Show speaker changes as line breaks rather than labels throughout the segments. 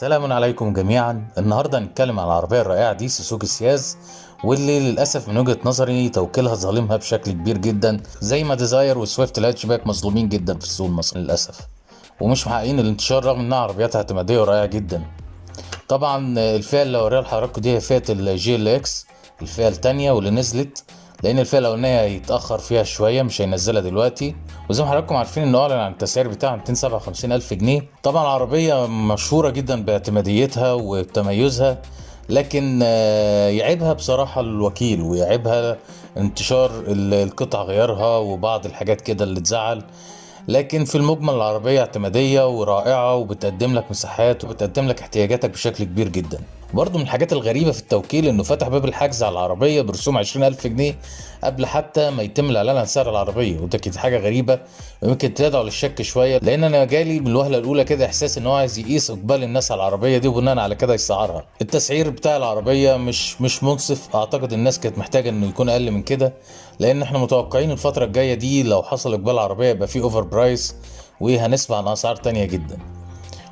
سلام عليكم جميعا. النهارده هنتكلم عن العربية الرائعة دي سوزوكي سياز واللي للأسف من وجهة نظري توكيلها ظالمها بشكل كبير جدا زي ما ديزاير وسويفت الهاتشباك مظلومين جدا في السوق المصري للأسف. ومش محققين الانتشار رغم إنها عربيات اعتمادية ورائعة جدا. طبعا الفئة اللي هوريها لحضراتكم دي هي فئة ال GLX الفئة الثانية واللي نزلت لأن الفئة الأولانية هيتأخر فيها شوية مش هينزلها دلوقتي. وزي ما حضراتكم عارفين انه اعلن عن التسعير بتاعها 257 ألف جنيه. طبعا العربية مشهورة جدا باعتماديتها وتميزها لكن آه، يعيبها بصراحة الوكيل ويعيبها انتشار ال- القطع غيارها وبعض الحاجات كده اللي تزعل. لكن في المجمل العربية اعتمادية ورائعة وبتقدم لك مساحات وبتقدم لك احتياجاتك بشكل كبير جدا. برضه من الحاجات الغريبة في التوكيل إنه فتح باب الحجز على العربية برسوم 20000 جنيه قبل حتى ما يتم الإعلان عن سعر العربية. وده كانت حاجة غريبة ويمكن تدعو للشك شوية لأن أنا جالي من الوهلة الأولى كده إحساس إن هو عايز يقيس إقبال الناس على العربية دي وبناء على كده يسعرها التسعير بتاع العربية مش مش منصف. أعتقد الناس كانت محتاجة إنه يكون أقل من كده لأن إحنا متوقعين الفترة الجاية دي لو حصل إقبال العربية يبقى في over price وهنسمع عن أسعار تانية جدا.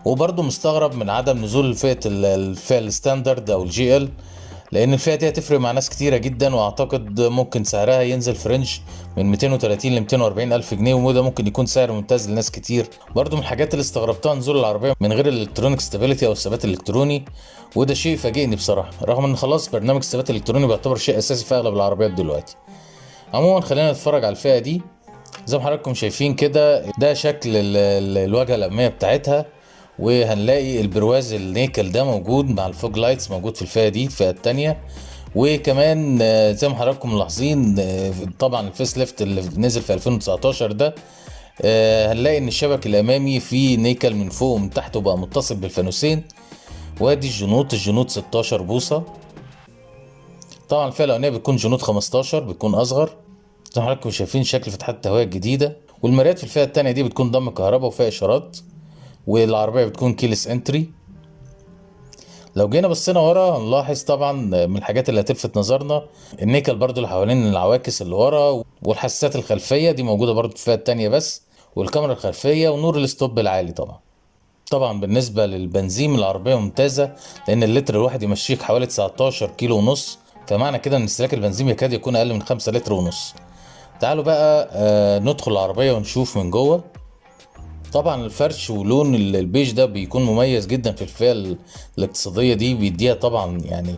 وبرضه مستغرب من عدم نزول فئة ال- الفئة ال standard أو ال GL لأن الفئة دي هتفرق مع ناس كتيرة جدا وأعتقد ممكن سعرها ينزل في range من 230 ل 240 ألف جنيه وده ممكن يكون سعر ممتاز لناس كتير. برضه من الحاجات اللي استغربتها نزول العربية من غير ال electronic stability أو الثبات الإلكتروني وده شيء فاجئني بصراحة. رغم إن خلاص برنامج الثبات الإلكتروني بيعتبر شيء أساسي في أغلب العربيات دلوقتي. عموما خلينا نتفرج على الفئة دي. زي ما حضراتكم شايفين كده ده شكل ال- ال- الواجهة الأمامية بتاعتها. وهنلاقي البرواز النيكل ده موجود مع ال fog lights موجود في الفئة دي الفئة التانية. وكمان آه، زي ما حضراتكم ملاحظين آه، طبعا ال facelift اللي نزل في 2019 ده آه، هنلاقي إن الشبك الأمامي فيه نيكل من فوق ومن تحت وبقى متصل بالفانوسين. وادي الجنوط الجنوط 16 بوصة. طبعا الفئة الأولانية بتكون جنوط 15 بتكون أصغر. زي ما حضراتكم شايفين شكل فتحات التهوية الجديدة. والمرايات في الفئة التانية دي بتكون ضم كهرباء وفيها إشارات. والعربية بتكون keyless entry. لو جينا بصينا ورا هنلاحظ طبعا من الحاجات اللي هتلفت نظرنا النيكل برضو اللي حوالين العواكس اللي ورا والحساسات الخلفية دي موجودة برضو في الفئة التانية بس والكاميرا الخلفية ونور ال stop العالي طبعا. طبعا بالنسبة للبنزين العربية ممتازة لأن اللتر الواحد يمشيك حوالي 19 كيلو ونص. فمعنى كده إن استهلاك البنزين يكاد يكون أقل من 5 لتر ونص. تعالوا بقى آه ندخل العربية ونشوف من جوه. طبعا الفرش ولون ال- البيج ده بيكون مميز جدا في الفئة ال- الاقتصادية دي بيديها طبعا يعني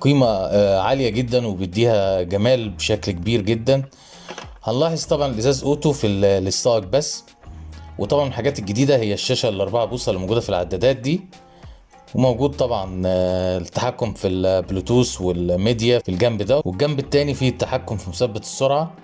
قيمة آه، عالية جدا وبيديها جمال بشكل كبير جدا. هنلاحظ طبعا الإزاز auto في ال- السائق بس وطبعا الحاجات الجديدة هي الشاشة الأربعة بوصة اللي موجودة في العدادات دي وموجود طبعا آه، التحكم في البلوتوث والميديا في الجنب ده والجنب التاني فيه التحكم في مثبت السرعة.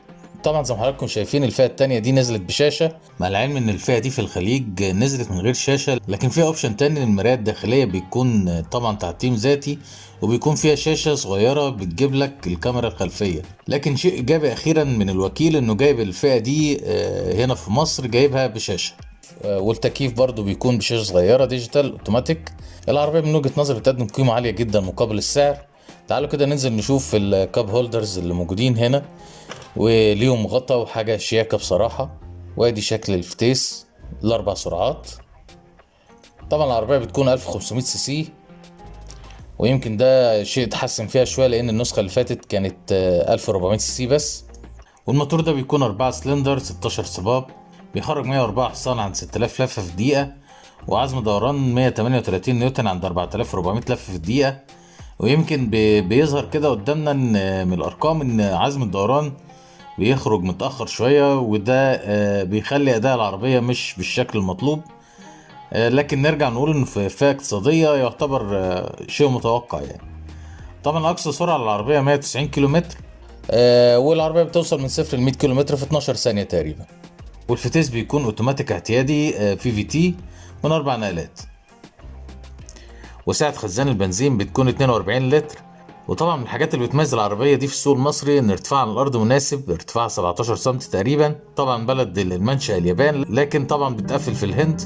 طبعا زي ما حضراتكم شايفين الفئة التانية دي نزلت بشاشة مع العلم إن الفئة دي في الخليج نزلت من غير شاشة لكن فيها option تاني للمراية الداخلية بيكون طبعا تعتيم ذاتي وبيكون فيها شاشة صغيرة بتجيب لك الكاميرا الخلفية. لكن شيء إيجابي أخيرا من الوكيل إنه جايب الفئة دي آه، هنا في مصر جايبها بشاشة. آه، والتكييف برضو بيكون بشاشة صغيرة digital automatic العربية من وجهة نظري بتقدم قيمة عالية جدا مقابل السعر. تعالوا كده ننزل نشوف ال cup holders اللي موجودين هنا. وليهم غطا وحاجة شياكة بصراحة. وادي شكل الفتيس الأربع سرعات. طبعا العربية بتكون 1500 سي سي. ويمكن ده شيء اتحسن فيها شوية لأن النسخة اللي فاتت كانت آه، 1400 سي سي بس. والموتور ده بيكون 4 سلندر 16 صمام بيخرج 104 حصان عند 6000 لفة في الدقيقة. وعزم دوران 138 نيوتن عند 4400 لفة في الدقيقة. ويمكن بي- بيظهر كده قدامنا إن من الأرقام إن عزم الدوران بيخرج متأخر شوية وده آه، بيخلي أداء العربية مش بالشكل المطلوب. آه، لكن نرجع نقول إنه في فئة اقتصادية يعتبر آه، شيء متوقع يعني. طبعا أقصى سرعة للعربية 190 كيلومتر والعربية بتوصل من صفر ل 100 كيلومتر في 12 ثانية تقريبا. والفتيس بيكون أوتوماتيك اعتيادي CVT من أربع نقلات. وسعة خزان البنزين بتكون 42 لتر. وطبعا من الحاجات اللي بتميز العربية دي في السوق المصري إن ارتفاعها عن الأرض مناسب ارتفاع 17 سم تقريبا طبعا بلد المنشأ اليابان لكن طبعا بتقفل في الهند.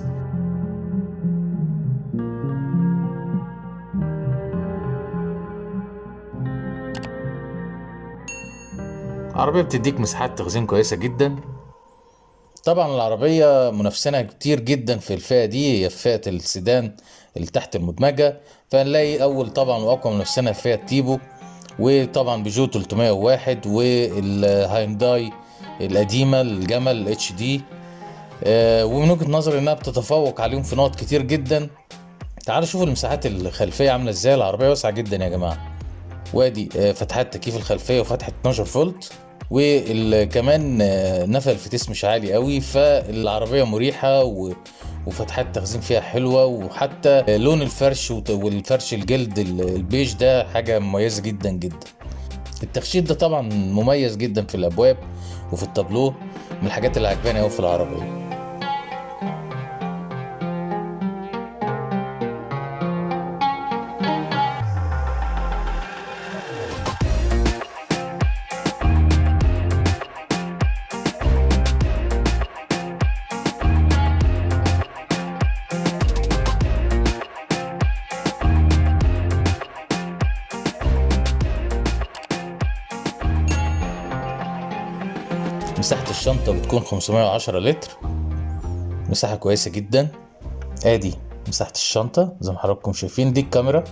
عربية بتديك مساحات تخزين كويسة جدا. طبعا العربية منافسينها كتير جدا في الفئة دي هي فئة السيدان اللي تحت المدمجة. فنلاقي أول طبعا وأقوى منافسينها فيات تيبو وطبعا بيجو 301 والهاينداي القديمة الجمل ال HD. ومن وجهة نظري إنها بتتفوق عليهم في نقط كتير جدا. تعالوا شوفوا المساحات الخلفية عاملة إزاي. العربية واسعة جدا يا جماعة. وادي آه، فتحات تكييف الخلفية وفتحة 12 فولت. وكمان نفق الفتيس مش عالي قوي فالعربية مريحة و... وفتحات تخزين فيها حلوة وحتى لون الفرش والفرش الجلد ال- البيج ده حاجة مميزة جدا جدا. التخشيب ده طبعا مميز جدا في الأبواب وفي التابلو من الحاجات اللي عجباني قوي في العربية. مساحة الشنطة بتكون 510 لتر. مساحة كويسة جدا. آدي مساحة الشنطة زي ما حضراتكم شايفين دي الكاميرا.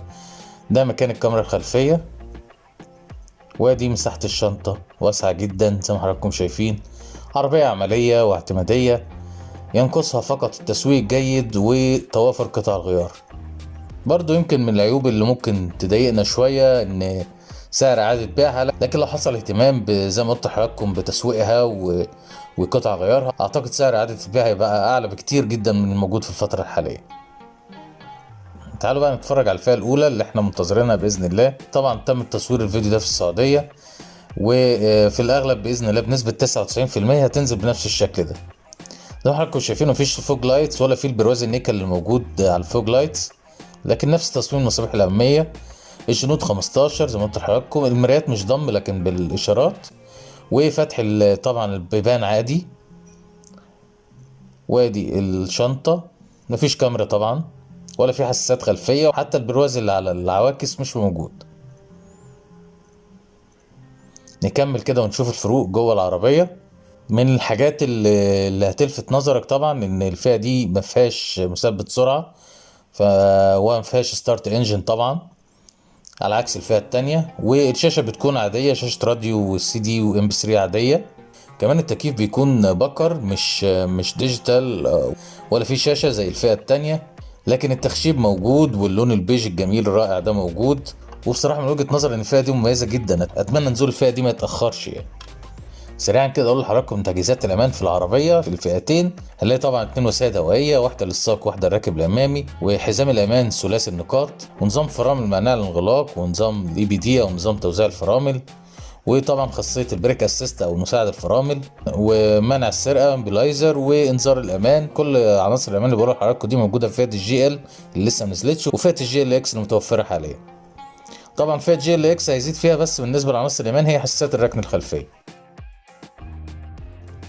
ده مكان الكاميرا الخلفية. وآدي مساحة الشنطة واسعة جدا زي ما حضراتكم شايفين. عربية عملية واعتمادية ينقصها فقط التسويق الجيد وتوافر قطع الغيار. برضو يمكن من العيوب اللي ممكن تضايقنا شوية إن سعر اعادة بيعها لكن لو حصل اهتمام زي ما قلت لحضراتكم بتسويقها و... وقطع غيارها أعتقد سعر اعادة البيع هيبقى أعلى بكتير جدا من الموجود في الفترة الحالية. تعالوا بقى نتفرج على الفئة الأولى اللي إحنا منتظرينها بإذن الله. طبعا تم تصوير الفيديو ده في السعودية وفي الأغلب بإذن الله بنسبة 99% هتنزل بنفس الشكل ده. زي ما حضراتكم شايفين مفيش fog lights ولا في البرواز النيكل اللي موجود على ال fog lights لكن نفس تصميم المصابيح الأمامية الجنود 15 زي ما قلت لحضراتكم المرايات مش ضم لكن بالإشارات. وفتح طبعا البيبان عادي. وادي الشنطة. مفيش كاميرا طبعا ولا في حساسات خلفية وحتى البرواز اللي على العواكس مش موجود. نكمل كده ونشوف الفروق جوه العربية. من الحاجات اللي, هتلفت نظرك طبعا إن الفئة دي ما فيهاش مثبت سرعة ما فيهاش start engine طبعا. على عكس الفئة التانية. والشاشة بتكون عادية شاشة راديو و CD و MP3 عادية. كمان التكييف بيكون بكر مش مش digital آه، ولا في شاشة زي الفئة التانية. لكن التخشيب موجود واللون البيج الجميل الرائع ده موجود. وبصراحة من وجهة نظري إن الفئة دي مميزة جدا. أتمنى نزول الفئة دي ما يتأخرش يعني. سريعا كده أقول لحضراتكم تجهيزات الأمان في العربية في الفئتين هنلاقي طبعا اتنين وسائد هوائيه واحدة للسائق واحدة للراكب الأمامي وحزام الأمان ثلاثي النقاط ونظام فرامل مانع الانغلاق ونظام ال EBD أو نظام توزيع الفرامل وطبعا خاصية ال brake assist أو مساعد الفرامل ومنع السرقة immobilizer وإنذار الأمان. كل عناصر الأمان اللي بقولها لحضراتكم دي موجودة في فئة ال GL اللي لسه ما نزلتش وفئة ال GLX المتوفرة حاليا. طبعا فئة GLX هيزيد فيها بس بالنسبة لعناصر الأمان هي حساسات الركن الخلفية.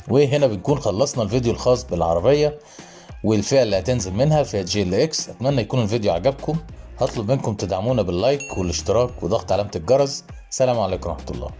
وهنا بنكون خلصنا الفيديو الخاص بالعربية والفئة اللي هتنزل منها فئة GLX. أتمنى يكون الفيديو عجبكم. هطلب منكم تدعمونا بال like والاشتراك وضغط علامة الجرس. سلام عليكم ورحمة الله.